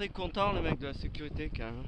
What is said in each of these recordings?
très content, le mec de la sécurité, quand même.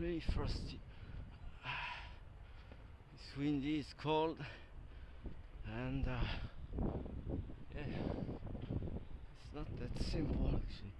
Really frosty. It's windy, it's cold, and uh, yeah, it's not that simple actually.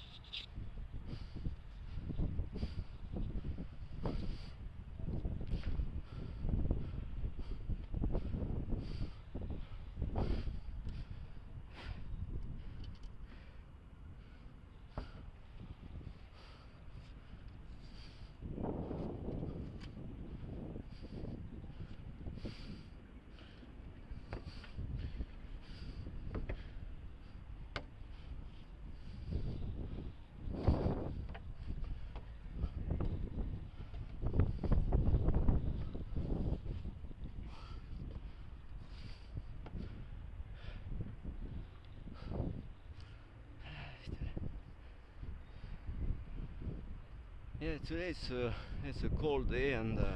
Yeah, today it's a it's a cold day, and uh,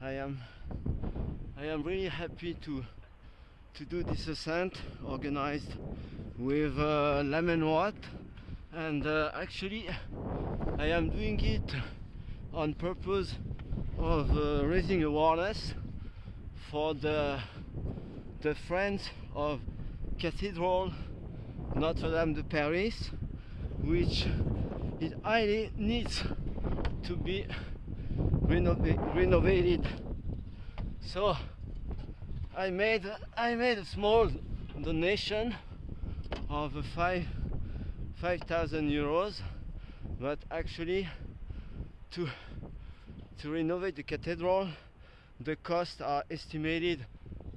I am I am really happy to to do this ascent organized with uh, Lemon Watt, and uh, actually I am doing it on purpose of uh, raising awareness for the the friends of Cathedral Notre Dame de Paris, which it highly needs to be renova- renovated. So I made I made a small donation of five five thousand euros, but actually to to renovate the cathedral, the costs are estimated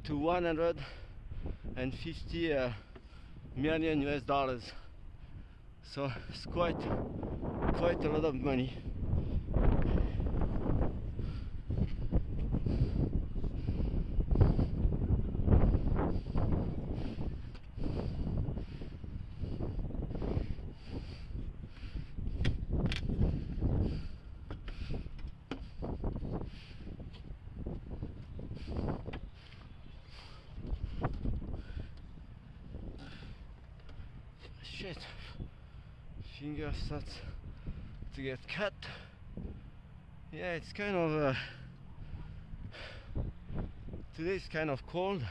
to 150 uh, million US dollars. So it's quite quite a lot of money. Starts to get cut. Yeah it's kind of uh, kind of cold.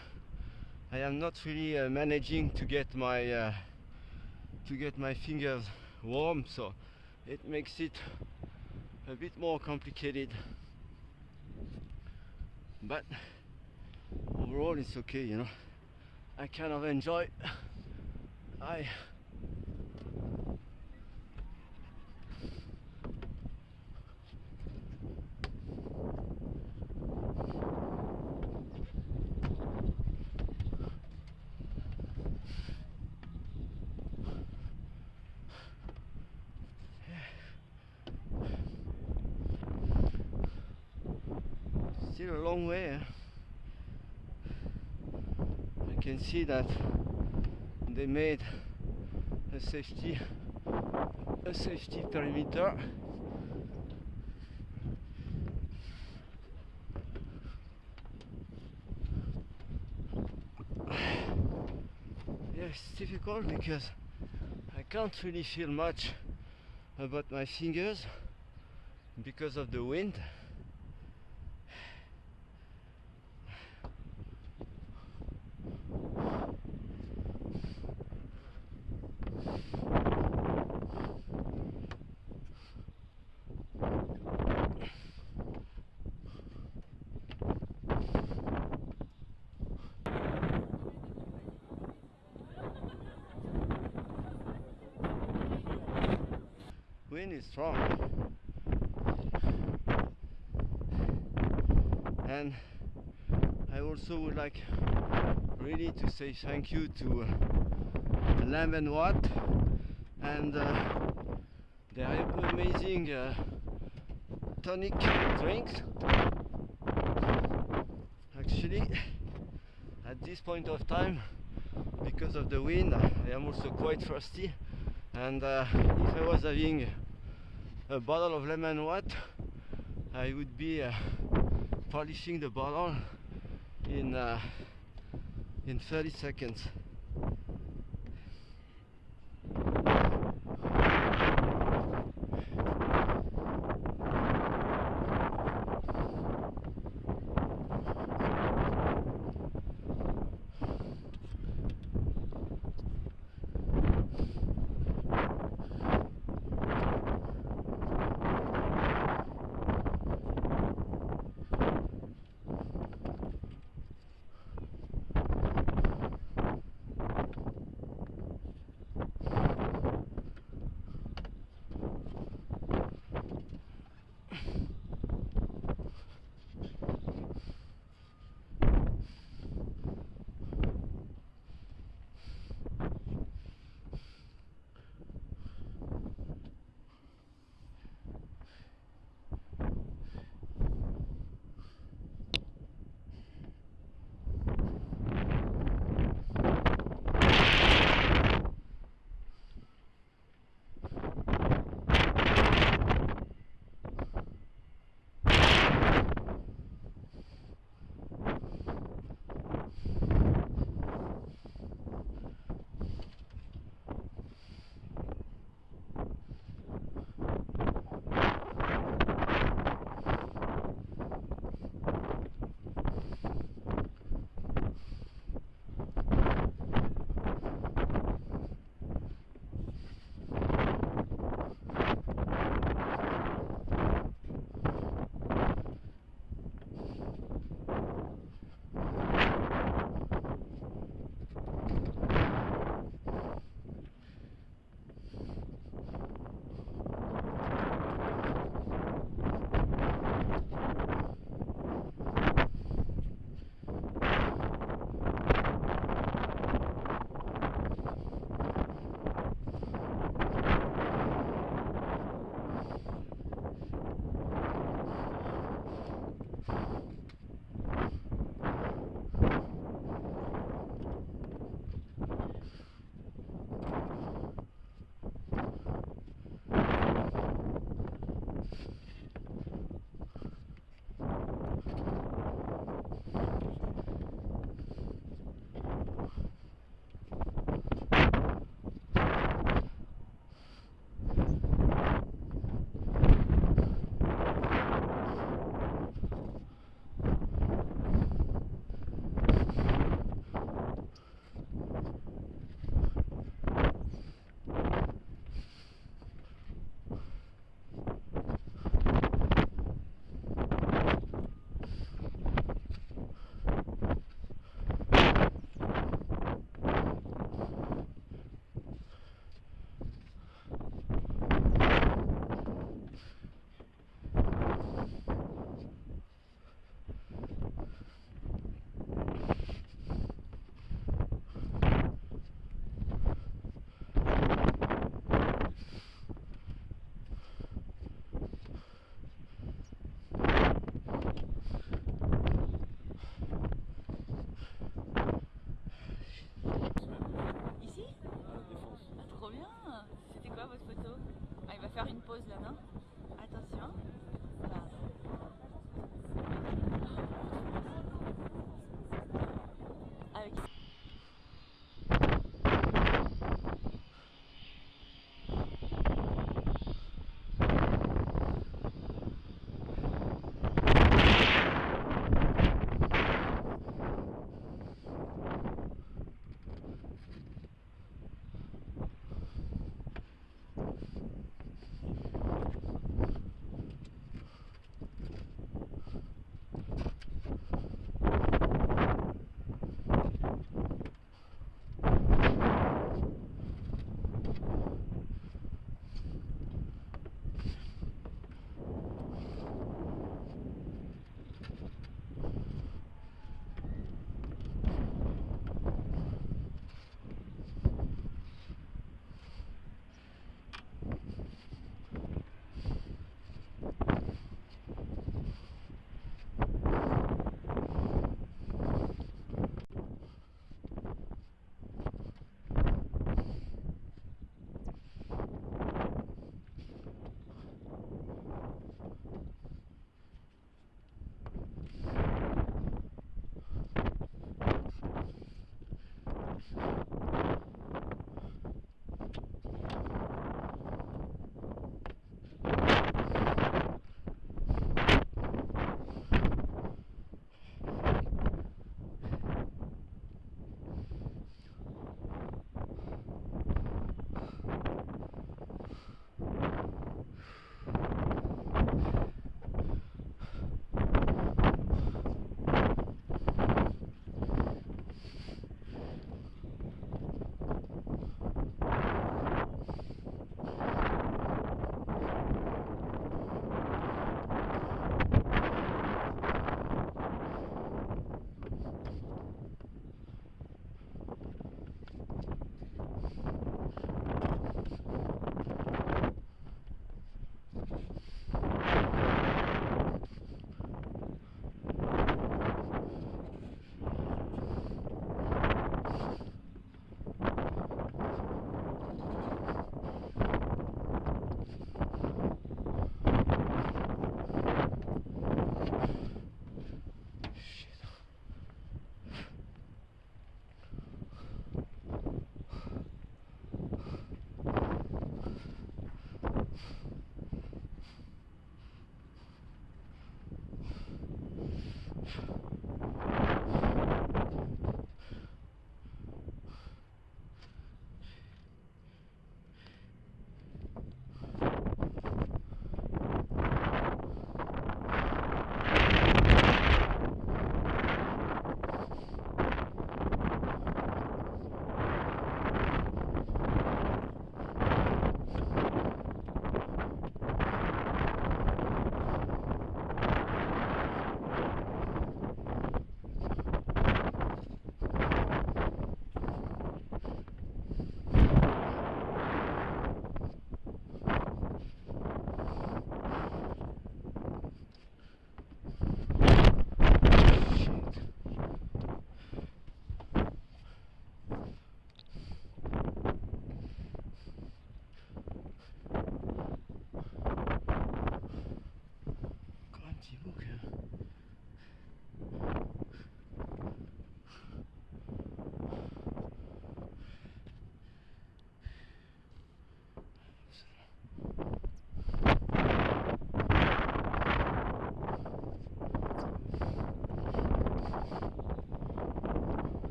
I am not really uh, managing to get my uh, to get my fingers warm so it makes it a bit more complicated. But overall it's okay you know. I kind of enjoy I a long way. I can see that they made a safety a safety perimeter. Yeah, it's difficult because I can't really feel much about my fingers because of the wind. Strong. And I also would like really to say thank you to uh, Lemon Watt and uh, their amazing uh, tonic drinks. Actually, at this point of time, because of the wind, I am also quite thirsty. And uh, if I was having a bottle of lemon water, I would be uh, polishing the bottle in uh, in 30 seconds.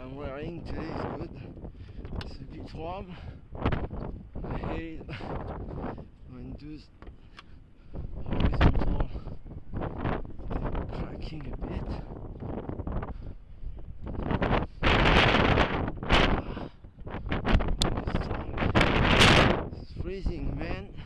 I'm wearing today is good. It's a bit warm. I hate those horizontal cracking a bit. Ah. It's freezing, man.